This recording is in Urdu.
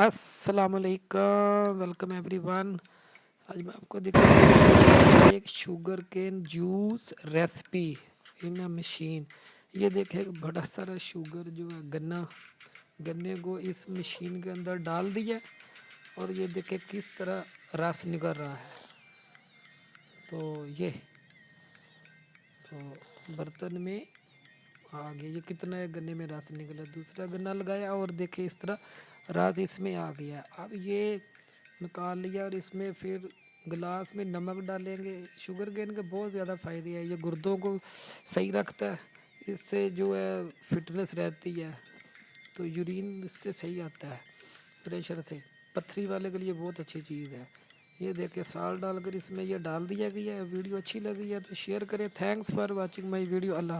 السلام علیکم ویلکم ایوری ون آج میں آپ کو دکھا ایک sugar cane juice recipe in machine یہ دیکھیں، بڑا سارا شوگر جو ہے، گنا، گنے کو اس مشین کے اندر ڈال دیا اور یہ دیکھیں کس طرح رس نکل رہا ہے۔ تو یہ، تو برتن میں آ گیا یہ کتنا ہے، گنے میں رس نکلا، دوسرا گنا لگایا اور دیکھیں اس طرح رات اس میں آ گیا۔ اب یہ نکال لیا اور اس میں پھر گلاس میں نمک ڈالیں گے۔ شوگر گین کے بہت زیادہ فائدے ہیں۔ یہ گردوں کو صحیح رکھتا ہے۔ اس سے جو ہے فٹنس رہتی ہے۔ تو یورین اس سے صحیح آتا ہے پریشر سے۔ پتھری والے کے لیے بہت اچھی چیز ہے۔ یہ دیکھیں سال ڈال کر اس میں یہ ڈال دیا گیا ہے۔ ویڈیو اچھی لگی ہے تو شیئر کریں۔ Thanks for watching my video اللہ حافظ۔